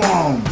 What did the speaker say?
one.